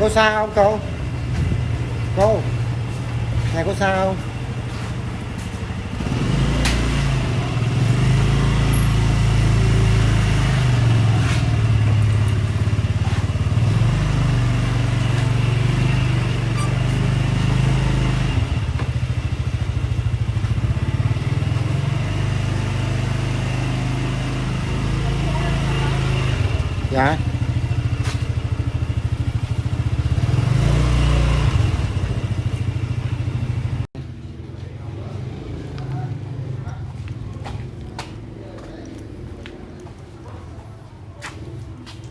cô xa không cô? Cô? Nhà cô xa không dạ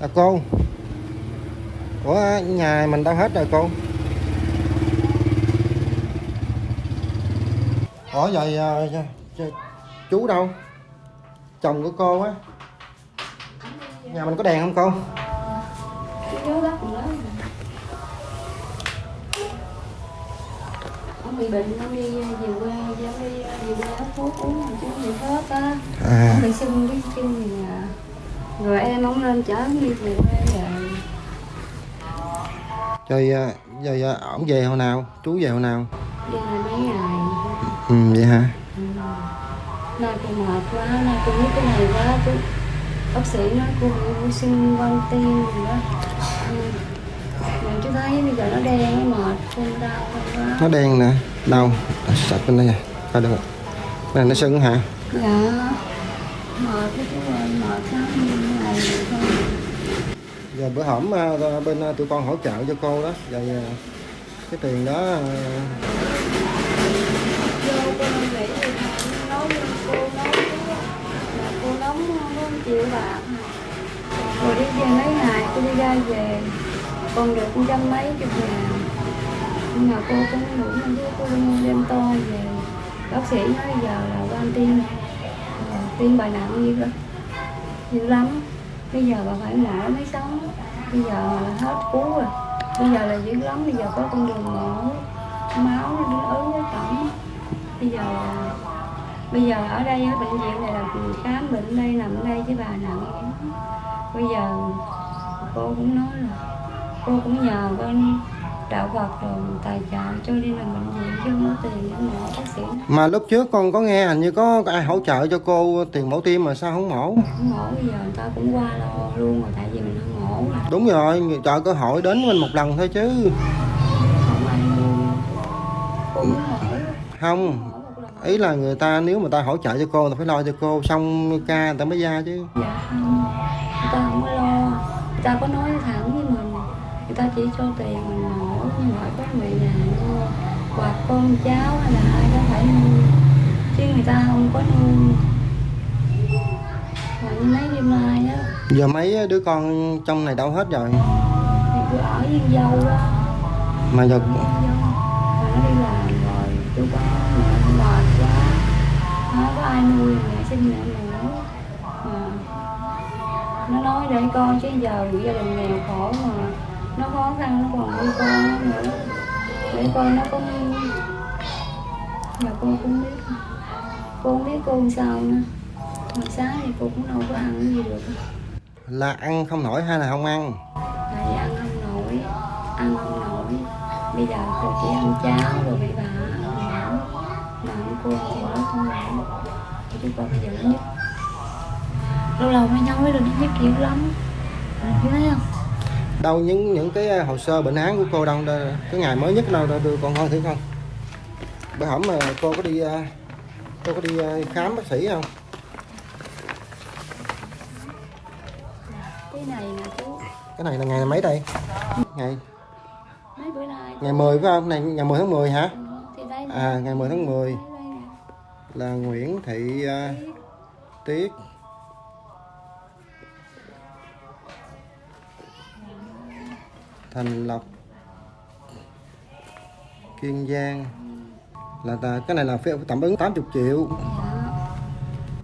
à cô. Của nhà mình đâu hết rồi cô? Ủa vậy à, ch- ch- chú đâu? Chồng của cô á. Nhà mình có đèn không cô? Chú lắm nữa Ông bị bệnh, ông đi về quê, ông đi về quê thuốc uống chú bị hết á. À. Ông bị sưng cái chân gì à Rồi em ông lên chở đi về quê rồi rồi à, à, ổng về hồi nào? Chú về hồi nào? Đi là mấy ngày. Ừ vậy hả? Ừ. Nay cô mệt quá, nay cô biết cái này quá. Chú Bác sĩ nói cô sưng quan tim gì đó. Ừ. Mà chú thấy bây giờ nó đen, nó mệt, cô đau quá. Nó đen nè. Đâu À, sạch bên đây nè coi được rồi. cái này nó sưng hả? Dạ. Mệt cái chú ơi mệt lắm giờ bữa hổm bên tụi con hỗ trợ cho cô đó rồi cái tiền đó triệu bạc rồi đi về mấy ngày cô đi ra về còn được cũng trăm mấy chục ngàn nhưng mà cô cũng đủ nên cô đem to về bác sĩ nói giờ là quan tim Ờ, tim bài nặng như vậy, nhiều lắm bây giờ bà phải mổ mới sống bây giờ là hết cứu rồi. Bây giờ là dữ lắm. Bây giờ có con đường mổ, máu, nó ứ, nó cổng bây giờ là bây giờ ở đây ở bệnh viện này là khám bệnh đây, nằm đây với bà nặng. Bây giờ cô cũng nói là cô cũng nhờ con đạo Phật rồi tài trợ cho đi làm bệnh viện chứ không có tiền để mổ bác sĩ mà lúc trước con có nghe hình như có ai hỗ trợ cho cô tiền mổ tim mà sao không mổ? Không mổ bây giờ người ta cũng qua lo luôn rồi tại vì mình không mổ mà. Đúng rồi chờ cơ hội đến mình một lần thôi chứ. Không ai ý là người ta nếu mà ta hỗ trợ cho cô người ta phải lo cho cô xong ca người ta mới ra chứ. Dạ không. Người ta không có lo. Người ta có nói thẳng với mình người ta chỉ cho tiền mình nhưng mà có người nhà mua hoặc con cháu hay là ai đó phải nuôi. Chứ người ta không có nuôi. Như mấy đêm nay đó. Giờ mấy đứa con trong này đâu hết rồi? Thì cứ ở với dâu đó. Mà giờ dâu. Mà nó đi làm rồi chú có mẹ mệt quá. Nó có ai nuôi mẹ sinh mẹ nữa mà nó nói để con chứ giờ gia đình nghèo khổ mà nó khó khăn nó còn nuôi con nữa. Để con nó có giờ cô cũng biết. Cô không biết cô làm sao nữa. Mà sáng thì cô cũng đâu có ăn cái gì được. Là ăn không nổi hay là không ăn? Tại vì ăn không nổi ăn không nổi. Bây giờ cô chỉ ăn cháo rồi bị bà mà ăn cô nó không nổi. Chứ con bây giờ nó nhức lâu lâu mới nói rồi nó nhức dữ lắm. Bạn thấy không đâu những những cái hồ sơ bệnh án của cô đâu cái ngày mới nhất đâu đâu đưa con coi thử con bữa hổm mà cô có đi à, cô có đi à, khám bác sĩ không? Cái này nè chú. Cái này là ngày mấy đây? Ngày? Mấy bữa nay? Ngày 10 phải không? Này ngày 10 tháng 10 hả? À ngày 10 tháng 10 Đây, đây nè. là Nguyễn Thị à, Tiết Thành Lộc, Kiên Giang. Là cái này là tạm ứng 80 triệu.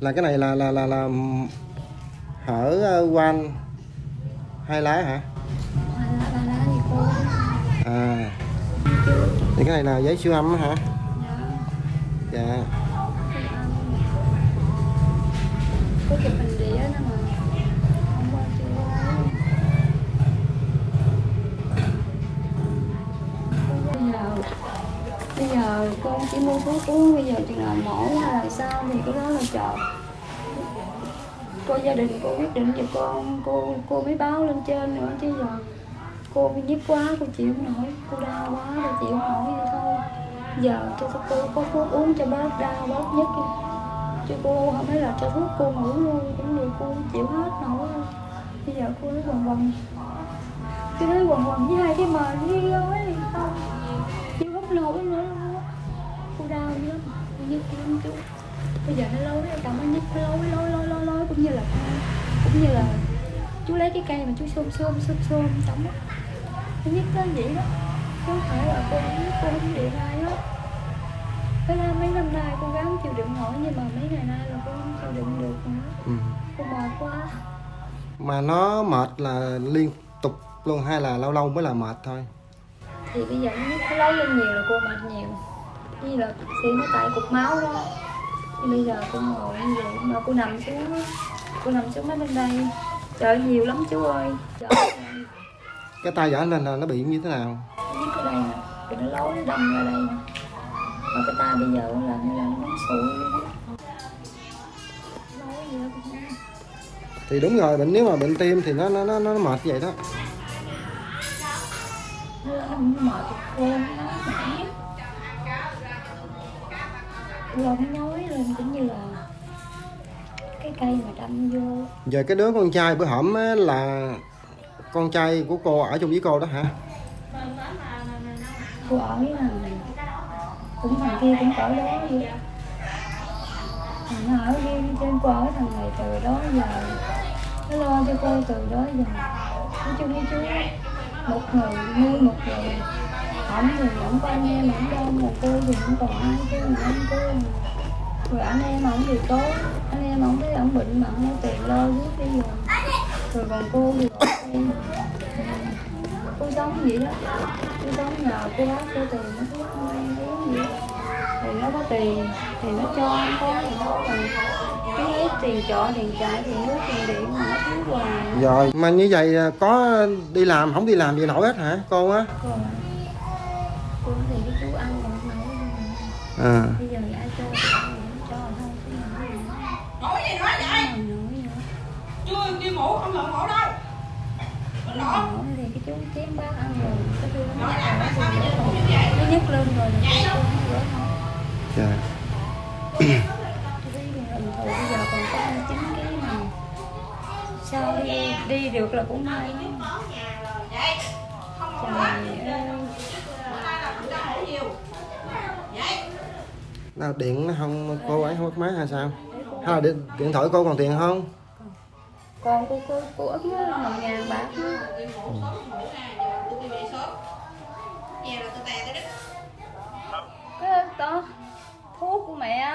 Là cái này là là là là hở ờ, quanh quan hai lá hả? À thì cái này là giấy siêu âm hả? Dạ. Dạ. Bây giờ con chỉ mua thuốc uống, bây giờ chừng nào mổ hay là sao thì cái đó là chờ cô gia đình cô quyết định cho con, cô cô mới báo lên trên nữa chứ giờ cô bị nhức quá, cô chịu không nổi, cô đau quá cô chịu không nổi vậy thôi. Giờ cho cô có thuốc uống cho bớt đau bớt nhức đi. cho cô không phải là cho thuốc cô ngủ luôn, cũng được, cô chịu hết nổi. Bây giờ cô nói quần quần cứ nói quần quần với hai cái mền với gói cũng như là chú lấy cái cây mà chú xôm xôm xôm xôm á. Nó nhức nó vậy đó. Chứ không phải là cô cô không điện ai hết. Cái ra mấy năm nay cô gắng chịu đựng nổi nhưng mà mấy ngày nay là cô không chịu đựng được nữa. Ừ. cô mệt quá. Mà nó mệt là liên tục luôn hay là lâu lâu mới là mệt thôi? Thì bây giờ nó lấy lên nhiều là cô mệt nhiều. Như là thì nó tại cục máu đó. Thì bây giờ cô ngồi như vậy mà cô nằm xuống cô nằm xuống mấy bên đây. Trời nhiều lắm chú ơi. Cái tay vỏ lên là nó bị như thế nào? Đây nè nó lối nó đâm ra đây mà cái tay bây giờ là như là nó sụi luôn thì đúng rồi bệnh nếu mà bệnh tim thì nó nó nó, nó mệt vậy đó. Mệt nó mỏi rồi nó nhói lên cũng như là cái cây mà đâm vô. Giờ cái đứa con trai bữa hổm á, là con trai của cô ở chung với cô đó hả? Cô ở với thằng cũng thằng kia cũng ở đó vậy thằng ở riêng trên cô ở thằng này từ đó giờ. Nó lo cho cô từ đó giờ. Nói chung với chú một người nuôi một người. Ổng thì ổng có anh em ổng đâu mà cô thì không còn ai chứ mà anh cô rồi anh em ổng thì tốt. Anh em ổng thấy ổng bệnh mà không có tiền lo giúp bây giờ rồi còn cô thì đây. cô sống vậy đó. Cô sống nhờ cô bác cô tiền nó cứ không ai uống gì đó. thì nó có tiền thì nó cho anh có thì thôi còn cái lấy tiền trọ tiền chạy tiền nước tiền điện mà nó thiếu hoài. Rồi mà như vậy à, có đi làm không đi làm gì nổi hết hả cô á? Cô thì cái chú ăn còn không nổi à. Bây giờ ai cho thì ai cho thôi chứ mà Nói gì nói vậy? không nổi nữa Chưa đi ngủ không lộn ngủ đâu. Mình Nó nói nổi thì cái chú chém bát ăn rồi cái đưa nó Nói nhắc là lại tại sao bây giờ ngủ như nó vậy? Nhấc lên rồi rửa thôi dạ. Tôi thấy lần thù bây giờ còn có ăn chín cái mà. Sao đi đi được là cũng may Vậy trời Vậy. Nào điện nó không cô ấy không mất máy hay sao? Hay là điện, điện thoại cô còn tiền không còn cô cô cô ức nó một ngàn bạc cái to thuốc của mẹ.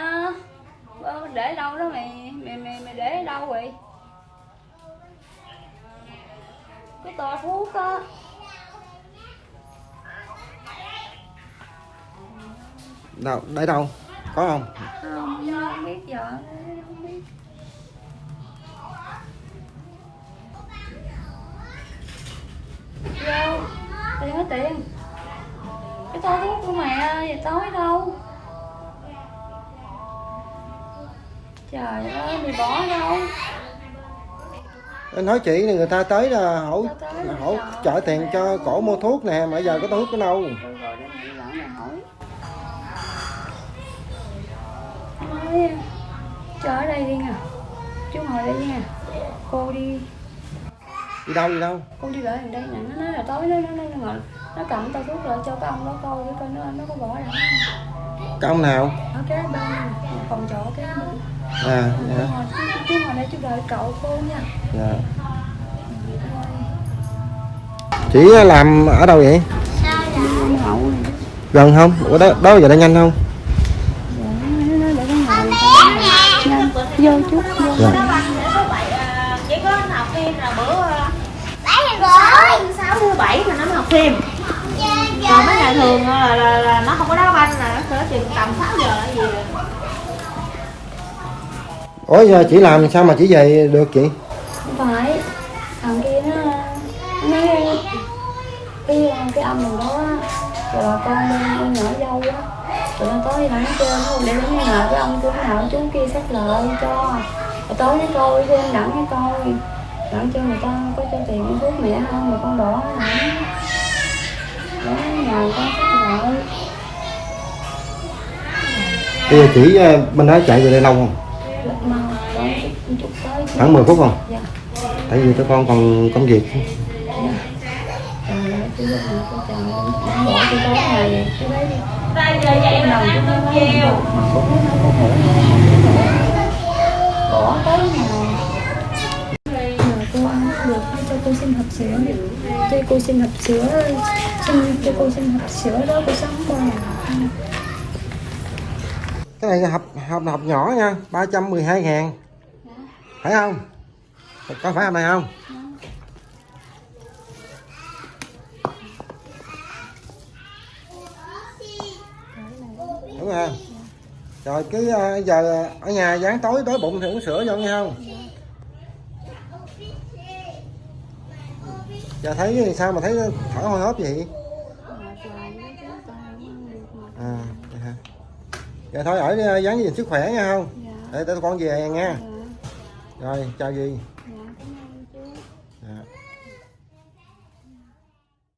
Ờ, để đâu đó mày mày mày mày để ở đâu vậy? Cái to thuốc á. Đâu để đâu? Có không? Không tiền. Cái to thuốc của mẹ về tối đâu? Trời ơi mày bỏ đâu? Nói chị này người ta tới là là hỗ trợ tiền cho cổ mua thuốc nè mà giờ có thuốc ở đâu? Cho ở đây đi nè chú ngồi đây nha. Cô đi đi đâu đi đâu? Con đi gần đây nè nó nói là tối nó nó nó nó, ngồi, nó cầm tao thuốc lại cho cái ông đó coi để coi nó nó có bỏ ra không. Cái ông nào? Ở cái bên phòng trọ cái bên à dạ. Chú ngồi đây chú đợi cậu cô nha. Dạ. Chị làm ở đâu vậy? Hậu gần không? Ở đó đó giờ đã nhanh không? Dạ, nó vô chút vô. Dạ. Chỉ có nó học phim là bữa sáu sáu thứ bảy mà nó mới học phim còn mấy ngày thường là, là, là nó không có đá banh là nó cỡ chừng tầm 6 giờ gì. Rồi ủa giờ chị làm sao mà chị về được chị không phải. Thằng kia nó nó nói cái cái âm mình đó rồi con bên con nhỏ dâu á tụi nó tối nắng trên không để đến hệ với ông chú nào chú kia xác lợi cho. Rồi tối với coi thêm đặng với coi đặng cho người ta có cho tiền cái thuốc mẹ không mà con đỏ đó nhờ con xác lợi bây giờ chỉ ờ, bên đó chạy về đây lâu không? Tới chứ. khoảng 10 phút không? Dạ. Tại vì tụi con còn công việc. Nào bỏ tôi tối cô xin hộp sữa cho cô xin hộp sữa, xin cho cô xin hộp sữa đó, cô sống qua cái này là hộp hộp hộp nhỏ nha 312 ngàn. Phải không? Có phải hộp này không? Đúng rồi. Rồi cứ ờ, giờ ở nhà dán tối tối bụng thì uống sữa vô nghe không? Giờ thấy sao mà thấy thở hôi hốp vậy? À vậy hả? Giờ thôi ở ờ, dán gì sức khỏe nha không? Dạ. Để tụi con về nha. Dạ. Rồi chào gì? dạ